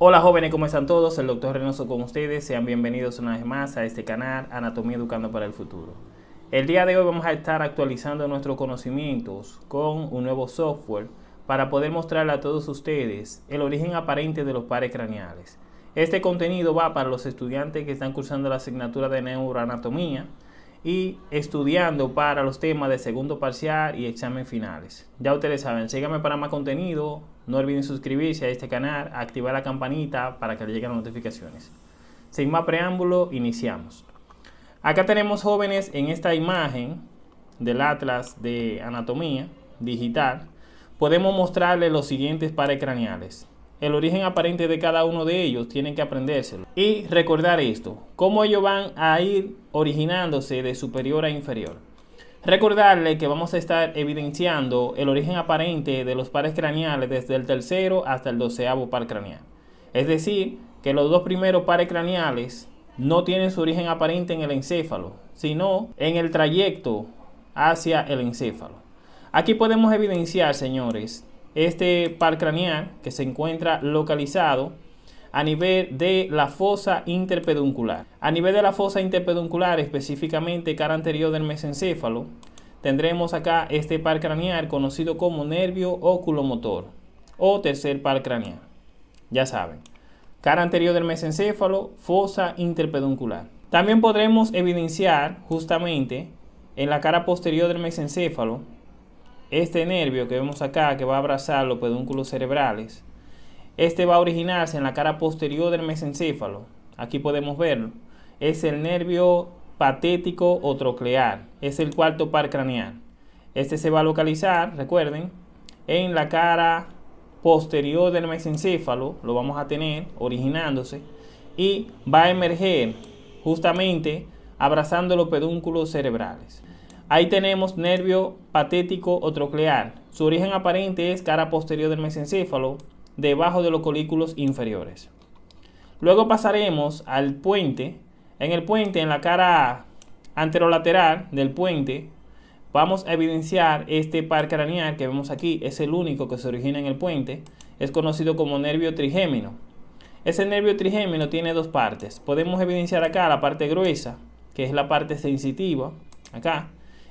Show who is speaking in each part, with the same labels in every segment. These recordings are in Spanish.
Speaker 1: Hola jóvenes, ¿cómo están todos? El doctor Reynoso con ustedes. Sean bienvenidos una vez más a este canal Anatomía Educando para el Futuro. El día de hoy vamos a estar actualizando nuestros conocimientos con un nuevo software para poder mostrarle a todos ustedes el origen aparente de los pares craneales. Este contenido va para los estudiantes que están cursando la asignatura de neuroanatomía y estudiando para los temas de segundo parcial y examen finales. Ya ustedes saben, síganme para más contenido, no olviden suscribirse a este canal, activar la campanita para que les lleguen las notificaciones. Sin más preámbulo, iniciamos. Acá tenemos jóvenes en esta imagen del atlas de anatomía digital. Podemos mostrarles los siguientes pares craneales. El origen aparente de cada uno de ellos tienen que aprendérselo. Y recordar esto, cómo ellos van a ir originándose de superior a inferior. Recordarle que vamos a estar evidenciando el origen aparente de los pares craneales desde el tercero hasta el doceavo par craneal. Es decir, que los dos primeros pares craneales no tienen su origen aparente en el encéfalo, sino en el trayecto hacia el encéfalo. Aquí podemos evidenciar, señores, este par craneal que se encuentra localizado a nivel de la fosa interpeduncular. A nivel de la fosa interpeduncular, específicamente cara anterior del mesencéfalo, tendremos acá este par craneal conocido como nervio oculomotor o tercer par craneal. Ya saben, cara anterior del mesencéfalo, fosa interpeduncular. También podremos evidenciar justamente en la cara posterior del mesencéfalo este nervio que vemos acá que va a abrazar los pedúnculos cerebrales este va a originarse en la cara posterior del mesencéfalo. Aquí podemos verlo. Es el nervio patético o troclear. Es el cuarto par craneal. Este se va a localizar, recuerden, en la cara posterior del mesencéfalo. Lo vamos a tener originándose. Y va a emerger justamente abrazando los pedúnculos cerebrales. Ahí tenemos nervio patético o troclear. Su origen aparente es cara posterior del mesencéfalo debajo de los colículos inferiores. Luego pasaremos al puente. En el puente, en la cara anterolateral del puente, vamos a evidenciar este par craneal que vemos aquí. Es el único que se origina en el puente. Es conocido como nervio trigémino. Ese nervio trigémino tiene dos partes. Podemos evidenciar acá la parte gruesa, que es la parte sensitiva, acá.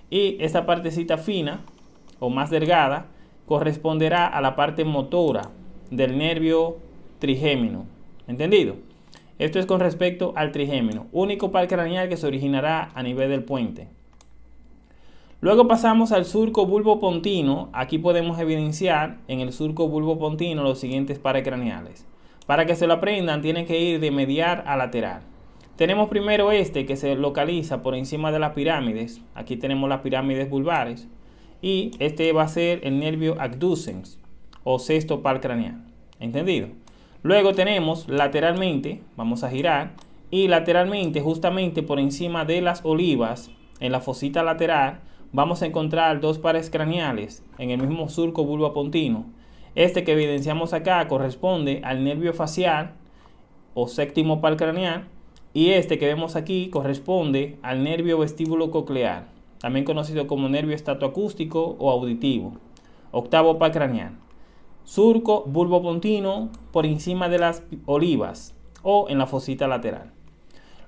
Speaker 1: Y esta partecita fina, o más delgada, corresponderá a la parte motora, del nervio trigémino. ¿Entendido? Esto es con respecto al trigémino, único par craneal que se originará a nivel del puente. Luego pasamos al surco bulbo-pontino. Aquí podemos evidenciar en el surco bulbo-pontino los siguientes pares craneales. Para que se lo aprendan, tienen que ir de mediar a lateral. Tenemos primero este que se localiza por encima de las pirámides. Aquí tenemos las pirámides vulvares. Y este va a ser el nervio abducens o sexto par craneal. ¿Entendido? Luego tenemos lateralmente, vamos a girar, y lateralmente, justamente por encima de las olivas, en la fosita lateral, vamos a encontrar dos pares craneales en el mismo surco pontino. Este que evidenciamos acá corresponde al nervio facial o séptimo par craneal y este que vemos aquí corresponde al nervio vestíbulo coclear, también conocido como nervio estatoacústico o auditivo, octavo par craneal surco bulbopontino por encima de las olivas o en la fosita lateral.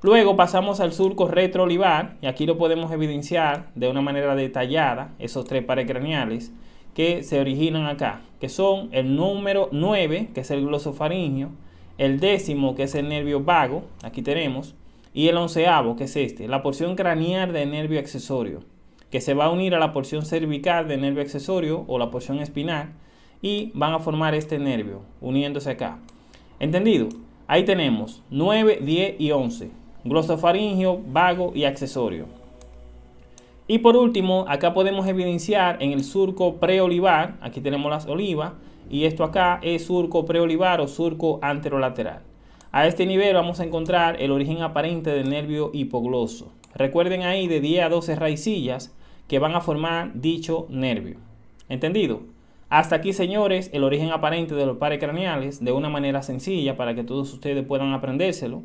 Speaker 1: Luego pasamos al surco retroolivar y aquí lo podemos evidenciar de una manera detallada, esos tres pares craneales que se originan acá, que son el número 9, que es el glosofaringio, el décimo, que es el nervio vago, aquí tenemos, y el onceavo, que es este, la porción craneal del nervio accesorio, que se va a unir a la porción cervical del nervio accesorio o la porción espinal, y van a formar este nervio uniéndose acá. ¿Entendido? Ahí tenemos 9, 10 y 11. Glosofaringio, vago y accesorio. Y por último, acá podemos evidenciar en el surco preolivar, aquí tenemos las olivas, y esto acá es surco preolivar o surco anterolateral. A este nivel vamos a encontrar el origen aparente del nervio hipogloso. Recuerden ahí de 10 a 12 raicillas que van a formar dicho nervio. ¿Entendido? Hasta aquí, señores, el origen aparente de los pares craneales de una manera sencilla para que todos ustedes puedan aprendérselo.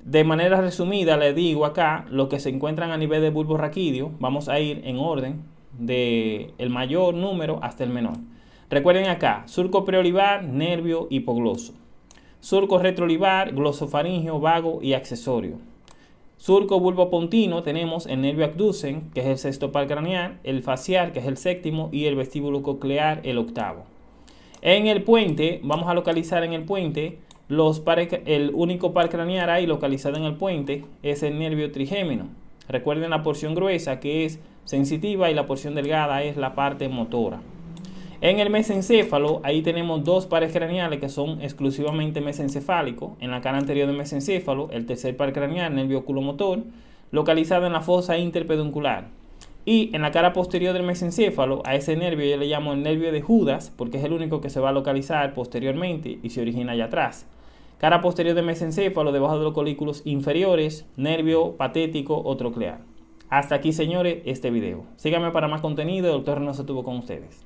Speaker 1: De manera resumida, les digo acá lo que se encuentran a nivel de bulbo raquídeo. Vamos a ir en orden del el mayor número hasta el menor. Recuerden acá, surco preolivar, nervio hipogloso. surco retrolivar, glosofaringio, vago y accesorio. Surco bulbopontino tenemos el nervio abducen, que es el sexto par craneal, el facial, que es el séptimo, y el vestíbulo coclear, el octavo. En el puente, vamos a localizar en el puente, los el único par craneal ahí localizado en el puente es el nervio trigémino. Recuerden la porción gruesa que es sensitiva y la porción delgada es la parte motora. En el mesencéfalo, ahí tenemos dos pares craneales que son exclusivamente mesencefálicos. En la cara anterior del mesencéfalo, el tercer par craneal, nervio oculomotor, localizado en la fosa interpeduncular. Y en la cara posterior del mesencéfalo, a ese nervio yo le llamo el nervio de Judas, porque es el único que se va a localizar posteriormente y se origina allá atrás. Cara posterior del mesencéfalo, debajo de los colículos inferiores, nervio patético o troclear. Hasta aquí, señores, este video. Síganme para más contenido. El doctor Reynoso estuvo con ustedes.